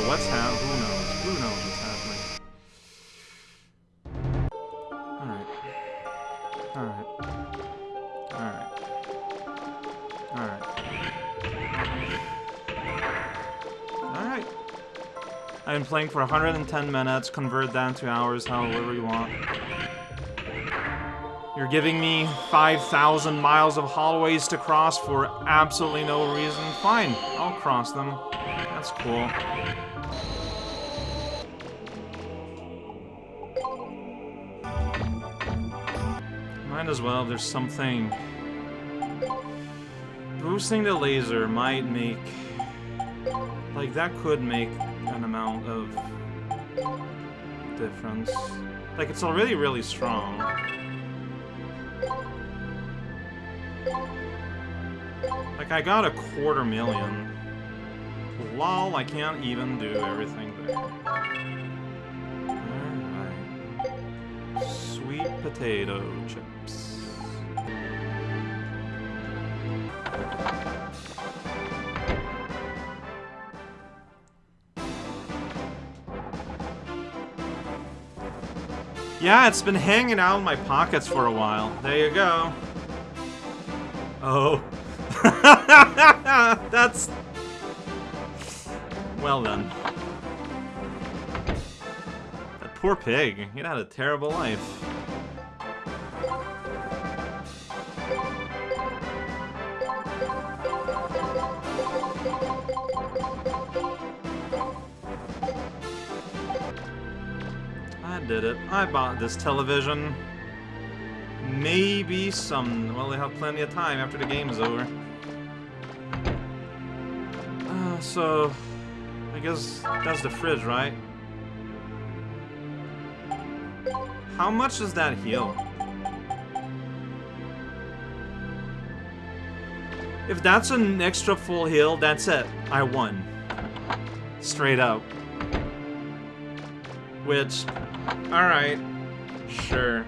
uh, what's happening? Who knows? Who knows what's happening? Alright. Alright. Alright. Alright. Alright. I've been playing for 110 minutes, convert that into hours, however you want. You're giving me 5,000 miles of hallways to cross for absolutely no reason. Fine, I'll cross them. That's cool. Might as well, there's something... Boosting the laser might make... Like, that could make an amount of difference. Like, it's already really strong. Like, I got a quarter million. Lol, I can't even do everything there. Alright. Sweet potato chips. Yeah, it's been hanging out in my pockets for a while. There you go. Oh. That's... Well done. That poor pig. It had a terrible life. Did it. I bought this television. Maybe some... Well, they have plenty of time after the game is over. Uh, so... I guess that's the fridge, right? How much does that heal? If that's an extra full heal, that's it. I won. Straight up. Which... Alright. Sure.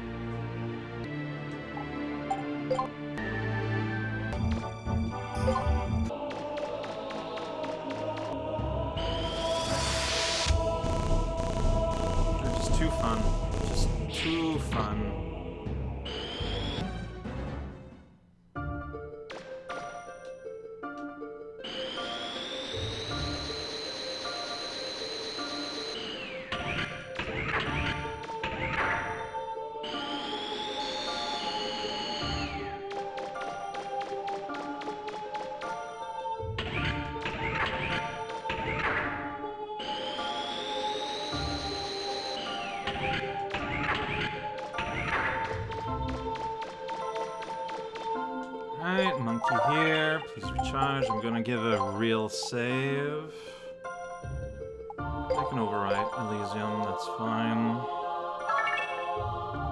Just too fun. Just too fun. Alright, monkey here. Please recharge. I'm gonna give a real save. I can overwrite Elysium, that's fine.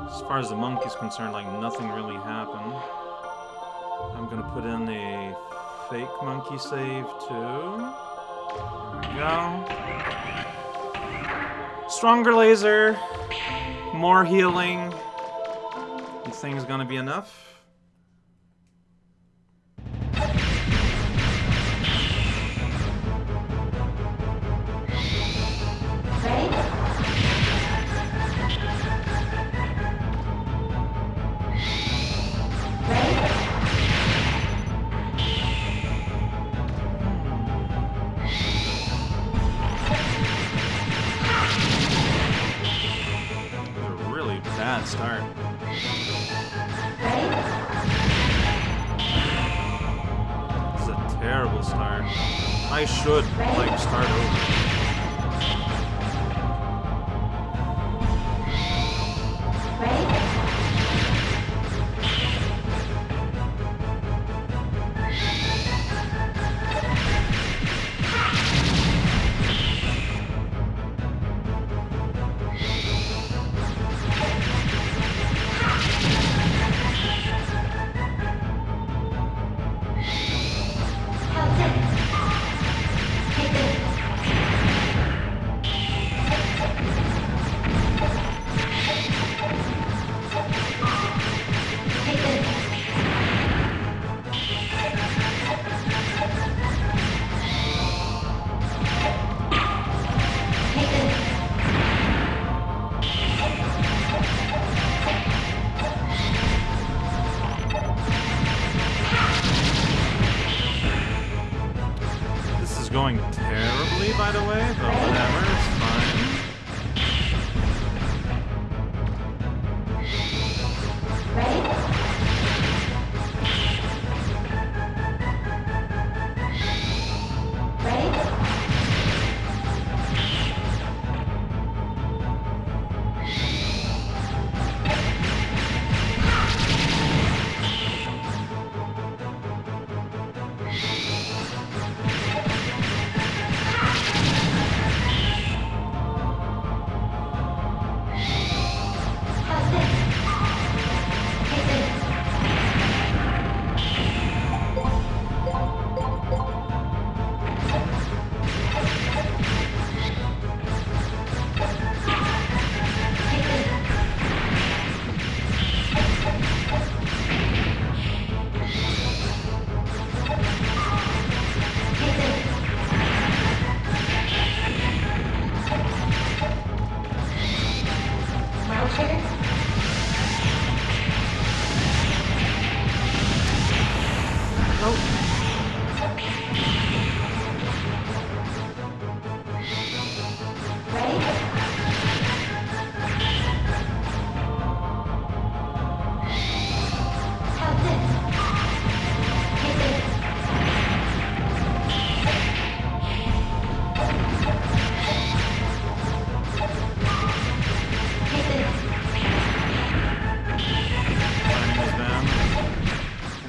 As far as the monkey's concerned, like, nothing really happened. I'm gonna put in a fake monkey save, too. There we go. Stronger laser. More healing. You is gonna be enough?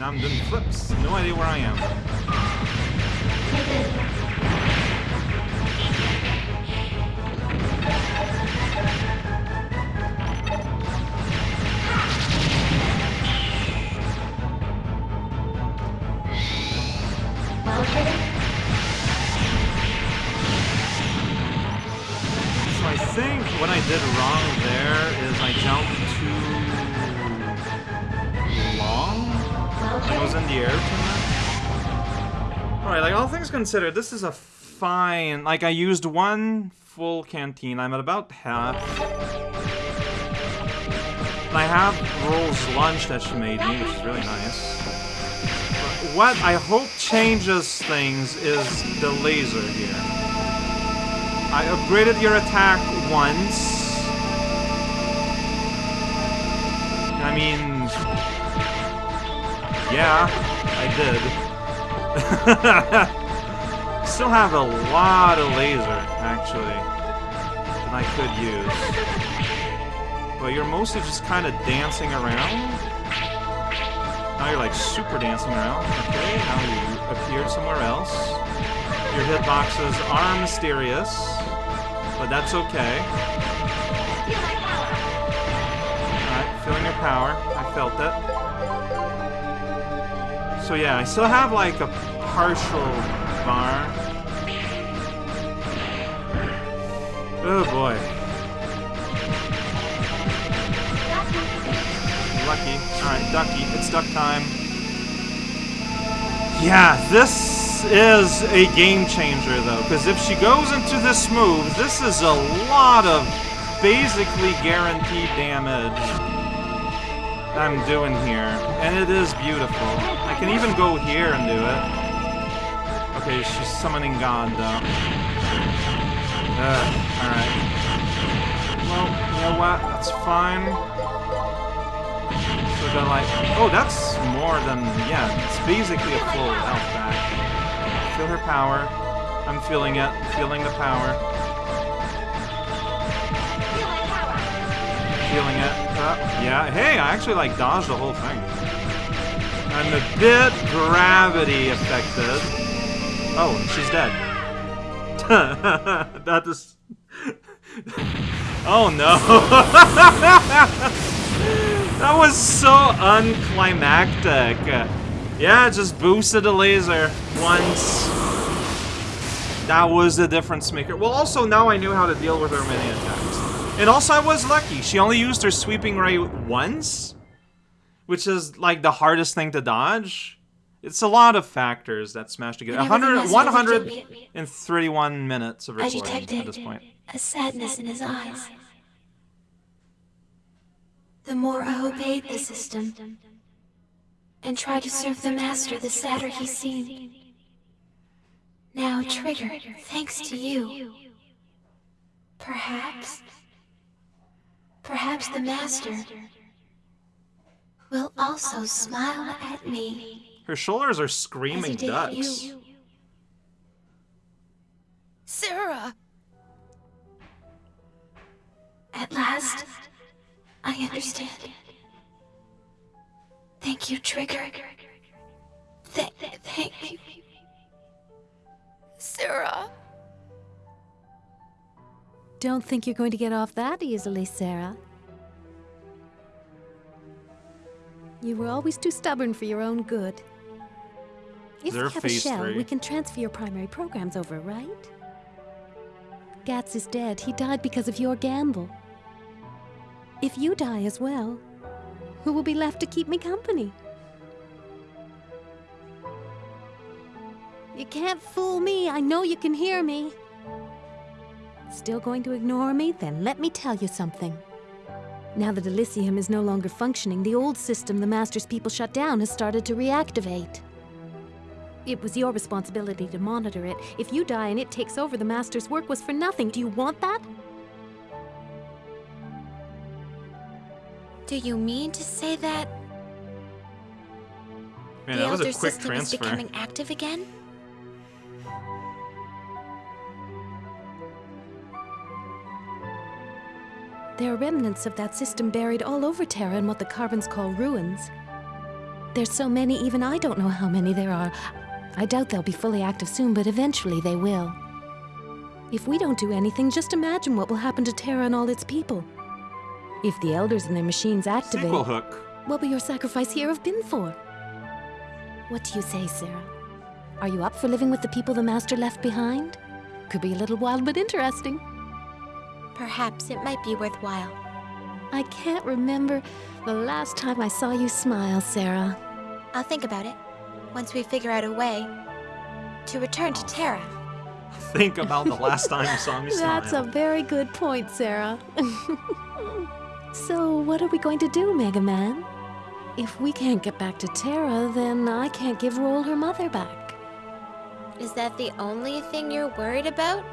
and I'm doing flips. No idea where I am. So I think what I did wrong there is I jumped considered, this is a fine... Like, I used one full canteen. I'm at about half. And I have Roll's lunch that she made me, which is really nice. But what I hope changes things is the laser here. I upgraded your attack once. I mean... Yeah, I did. still have a lot of laser, actually, that I could use. But you're mostly just kind of dancing around. Now you're like super dancing around. Okay, now you appeared somewhere else. Your hitboxes are mysterious, but that's okay. Feeling your power. I felt it. So yeah, I still have like a partial bar. Oh boy. Lucky. Alright, Ducky. It's duck time. Yeah, this is a game changer though, because if she goes into this move, this is a lot of basically guaranteed damage I'm doing here. And it is beautiful. I can even go here and do it. Okay, she's summoning God though. alright. Well, you know what? That's fine. So then, like... Oh, that's more than... Yeah, it's basically a full health back. Feel her power. I'm feeling it. Feeling the power. Feeling it. Yeah, hey, I actually, like, dodged the whole thing. I'm a bit gravity affected. Oh, she's dead. that is... oh no! that was so unclimactic. Yeah, just boosted the laser once. That was the difference maker. Well, also, now I knew how to deal with her many attacks. And also, I was lucky. She only used her sweeping ray once, which is, like, the hardest thing to dodge. It's a lot of factors that smash together. 100, 131 minutes of recording at this point. a sadness in his eyes. The more I obeyed the system and tried to serve the Master, the sadder he seemed. Now triggered thanks to you. Perhaps. Perhaps the Master will also smile at me. Her shoulders are screaming ducks. you. Sera! At last, I understand. Thank you, Trigger. Don't think you're going to get off that easily, Sera. You were always too stubborn for your own good. If we have a shell, three? we can transfer your primary programs over, right? Gatz is dead. He died because of your gamble. If you die as well, who will be left to keep me company? You can't fool me. I know you can hear me. Still going to ignore me? Then let me tell you something. Now that Elysium is no longer functioning, the old system the Master's people shut down has started to reactivate. It was your responsibility to monitor it. If you die and it takes over, the Master's work was for nothing. Do you want that? Do you mean to say that Man, the that was Elder a quick system is becoming active again? There are remnants of that system buried all over Terra in what the Carbons call ruins. There's so many, even I don't know how many there are. I doubt they'll be fully active soon, but eventually they will. If we don't do anything, just imagine what will happen to Terra and all its people. If the Elders and their machines activate, Sequel hook. what will your sacrifice here have been for? What do you say, Sera? Are you up for living with the people the Master left behind? Could be a little wild, but interesting. Perhaps it might be worthwhile. I can't remember the last time I saw you smile, Sera. I'll think about it once we figure out a way to return to Terra. Think about the last time you saw me smile. That's a very good point, Sera. so, what are we going to do, Mega Man? If we can't get back to Terra, then I can't give Roll her mother back. Is that the only thing you're worried about?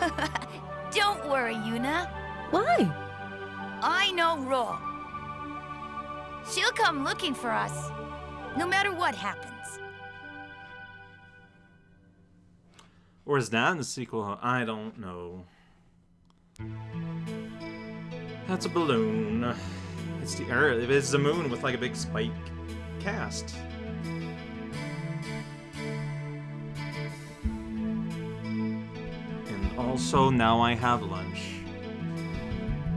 Don't worry, Yuna. Why? I know Ro. She'll come looking for us, no matter what happens. Or is that in the sequel? I don't know. That's a balloon. It's the Earth. It's the moon with like a big spike cast. Also now I have lunch.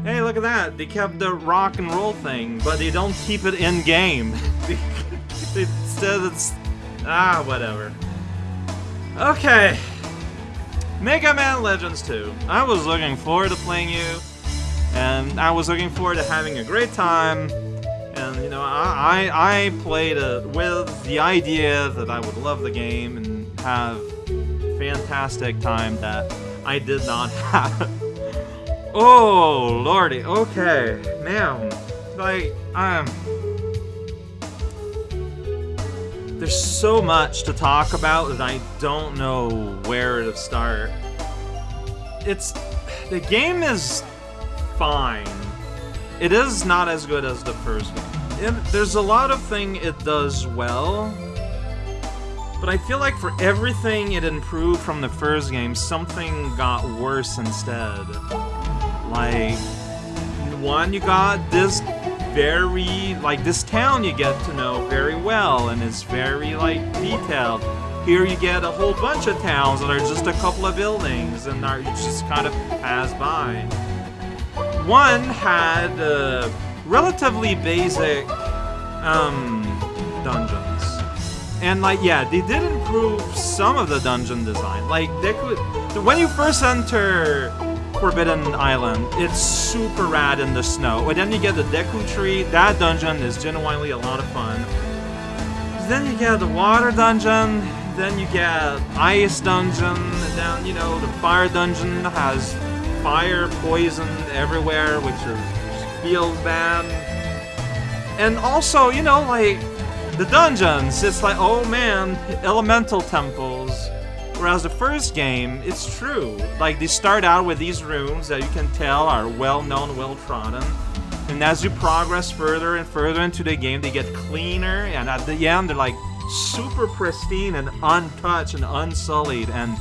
Hey, look at that! They kept the rock and roll thing, but they don't keep it in game. Instead, it's ah, whatever. Okay. Mega Man Legends 2. I was looking forward to playing you, and I was looking forward to having a great time. And you know, I I, I played it with the idea that I would love the game and have fantastic time that I did not have. oh lordy. Okay, now, like um. There's so much to talk about that I don't know where to start. It's the game is fine. It is not as good as the first game. It, there's a lot of thing it does well, but I feel like for everything it improved from the first game, something got worse instead. Like one, you got this very like this town you get to know very well and it's very like detailed. Here you get a whole bunch of towns that are just a couple of buildings and are just kind of pass by. One had a relatively basic um, dungeons. And like yeah, they did improve some of the dungeon design. Like they could when you first enter Forbidden Island. It's super rad in the snow. And then you get the Deku Tree. That dungeon is genuinely a lot of fun. Then you get the Water Dungeon. Then you get Ice Dungeon. And then, you know, the Fire Dungeon has fire poison everywhere, which is, feels bad. And also, you know, like, the dungeons. It's like, oh man, elemental temples. Whereas the first game, it's true. Like, they start out with these rooms that you can tell are well-known, well-trodden. And as you progress further and further into the game, they get cleaner, and at the end, they're like super pristine and untouched and unsullied, and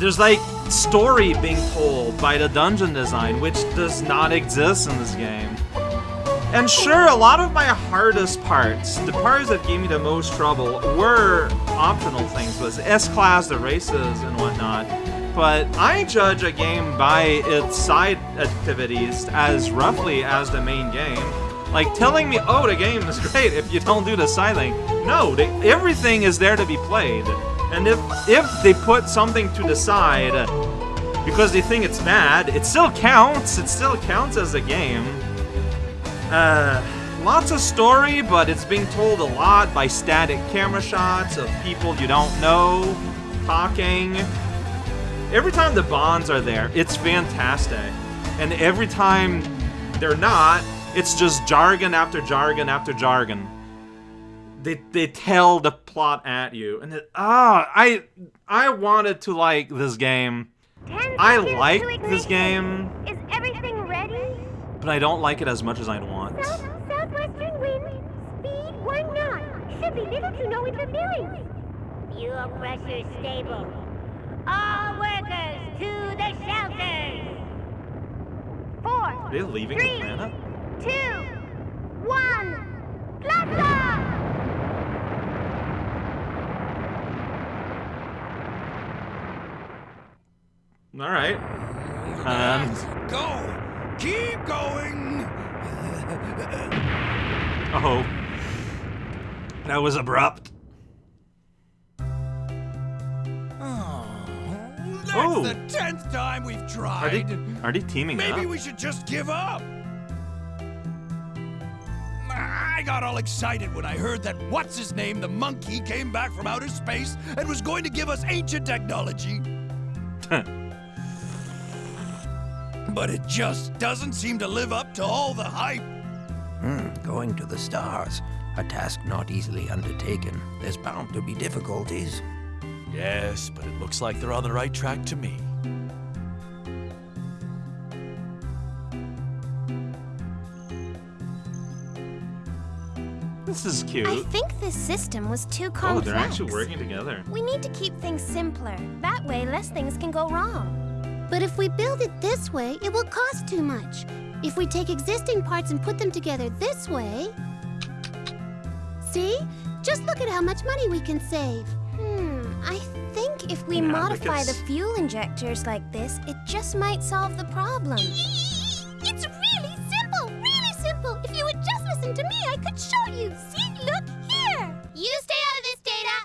there's like story being told by the dungeon design, which does not exist in this game. And sure, a lot of my hardest parts, the parts that gave me the most trouble, were optional things, was S-Class, the races, and whatnot. But I judge a game by its side activities as roughly as the main game. Like, telling me, oh, the game is great if you don't do the side thing. No, they, everything is there to be played. And if, if they put something to the side because they think it's bad, it still counts. It still counts as a game. Uh, lots of story, but it's being told a lot by static camera shots of people you don't know, talking. Every time the bonds are there, it's fantastic. And every time they're not, it's just jargon after jargon after jargon. They, they tell the plot at you, and it, ah, I I wanted to like this game. I like this game, Is everything ready? but I don't like it as much as I'd want. Be little to no interference. Fuel pressure stable. All workers to the shelters. Four, Are they leaving Three. the planet? two, one, blast off! All right. Um, Go! Keep going! oh, that was abrupt. Oh, that's Oh. the tenth time we've Are they tried. are they teaming Maybe up? we should just give up. I got all excited when I heard that what's his name, the monkey, came back from outer space and was going to give us ancient technology. but it just doesn't seem to live up to all the hype. Hmm, going to the stars. A task not easily undertaken. There's bound to be difficulties. Yes, but it looks like they're on the right track to me. This is cute. I think this system was too complex. oh, they're actually working together. We need to keep things simpler. That way, less things can go wrong. But if we build it this way, it will cost too much. If we take existing parts and put them together this way... See? Just look at how much money we can save. Hmm, I think if we Yeah, modify the fuel injectors like this, it just might solve the problem. It's really simple, really simple. If you would just listen to me, I could show you. See, look here. You stay out of this, Data.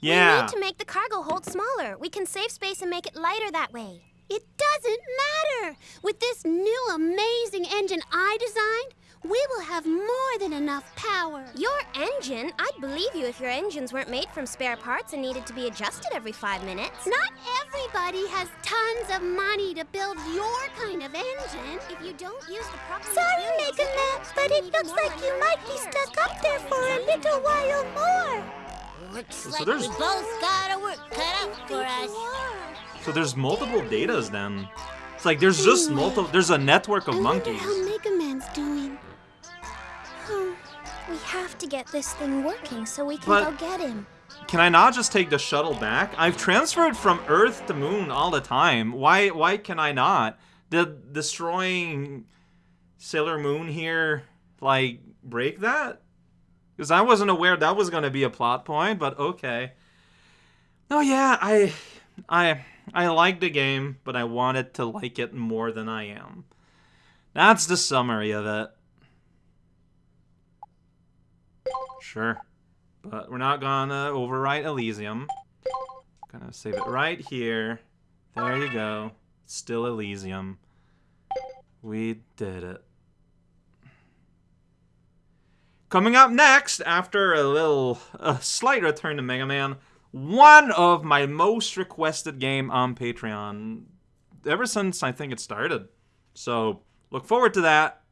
Yeah. We need to make the cargo hold smaller. We can save space and make it lighter that way. It doesn't matter. With this new amazing engine I designed, we will have more than enough power. Your engine? I'd believe you if your engines weren't made from spare parts and needed to be adjusted every five minutes. Not everybody has tons of money to build your kind of engine. If you don't use the proper Sorry, materials, Mega Man, but it looks like you your might be stuck up there for a little while more. Looks So like there's- we both got our work cut out for us. So there's multiple datas then. It's like there's just multiple. There's a network of I wonder monkeys. To get this thing working so we can But- go get him. Can I not just take the shuttle back? I've transferred from Earth to Moon all the time. Why? Why can I not? Did destroying Sailor Moon here like break that? Because I wasn't aware that was gonna be a plot point. But okay. Oh yeah, I, I, I like the game, but I wanted to like it more than I am. That's the summary of it. Sure. But we're not gonna overwrite Elysium. Gonna save it right here. There you go. Still Elysium. We did it. Coming up next, after a little, a slight return to Mega Man, one of my most requested game on Patreon ever since I think it started. So look forward to that